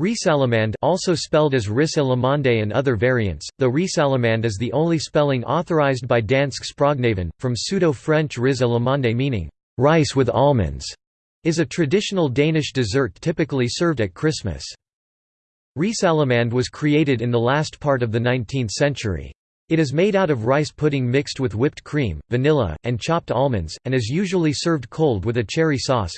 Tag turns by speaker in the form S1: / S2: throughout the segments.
S1: Risalamande also spelled as ris à l'amande and other variants, though Risalamande is the only spelling authorized by Dansk Sprognævn, from Pseudo-French ris à l'amande meaning, rice with almonds, is a traditional Danish dessert typically served at Christmas. Risalamande was created in the last part of the 19th century. It is made out of rice pudding mixed with whipped cream, vanilla, and chopped almonds, and is usually served cold with a cherry sauce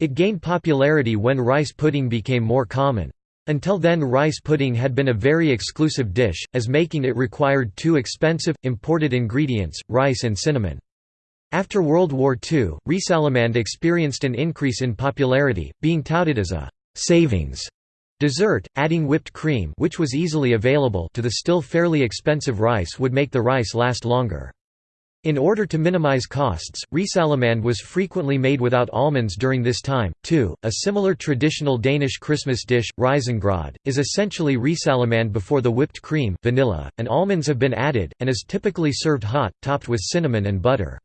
S1: it gained popularity when rice pudding became more common. Until then rice pudding had been a very exclusive dish, as making it required two expensive, imported ingredients, rice and cinnamon. After World War II, risalamande experienced an increase in popularity, being touted as a «savings» dessert, adding whipped cream which was easily available to the still fairly expensive rice would make the rice last longer. In order to minimize costs, risalamande was frequently made without almonds during this time, too. A similar traditional Danish Christmas dish, risengrød, is essentially risalamande before the whipped cream vanilla, and almonds have been added, and is typically served hot, topped with cinnamon and butter.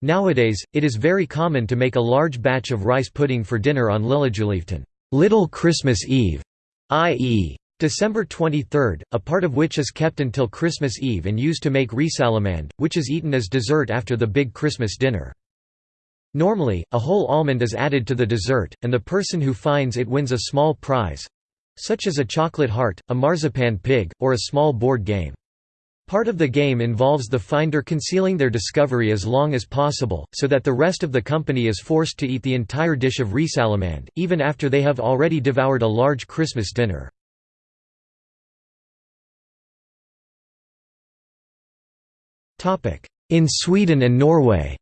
S1: Nowadays, it is very common to make a large batch of rice pudding for dinner on Lillejulaften Little Christmas Eve, i.e. December 23, a part of which is kept until Christmas Eve and used to make risalamande, which is eaten as dessert after the big Christmas dinner. Normally, a whole almond is added to the dessert, and the person who finds it wins a small prize—such as a chocolate heart, a marzipan pig, or a small board game. Part of the game involves the finder concealing their discovery as long as possible, so that the rest of the company is forced to eat the entire dish of risalamande, even after they have already devoured a large Christmas dinner. In Sweden and Norway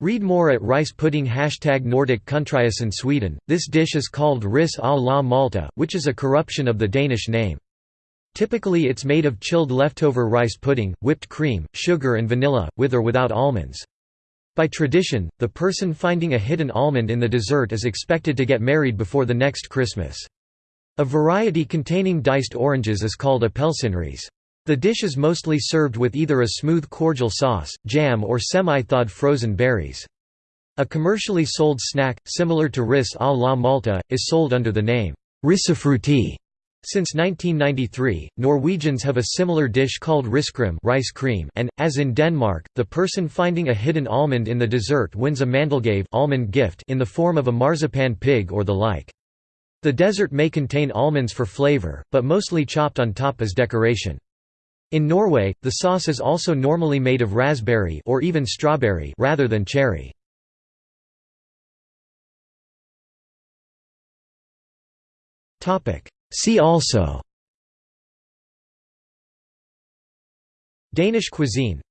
S1: Read more at rice pudding Hashtag Nordic in Sweden. This dish is called ris à la Malta, which is a corruption of the Danish name. Typically it's made of chilled leftover rice pudding, whipped cream, sugar and vanilla, with or without almonds. By tradition, the person finding a hidden almond in the dessert is expected to get married before the next Christmas. A variety containing diced oranges is called appelsinris. The dish is mostly served with either a smooth cordial sauce, jam or semi-thawed frozen berries. A commercially sold snack, similar to ris à la Malta, is sold under the name risifrutti. Since 1993, Norwegians have a similar dish called riskrem rice cream and, as in Denmark, the person finding a hidden almond in the dessert wins a mandelgave almond gift in the form of a marzipan pig or the like. The dessert may contain almonds for flavor, but mostly chopped on top as decoration. In Norway, the sauce is also normally made of raspberry or even strawberry rather than cherry. See also Danish cuisine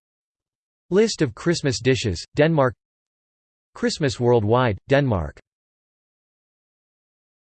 S1: List of Christmas dishes, Denmark Christmas worldwide, Denmark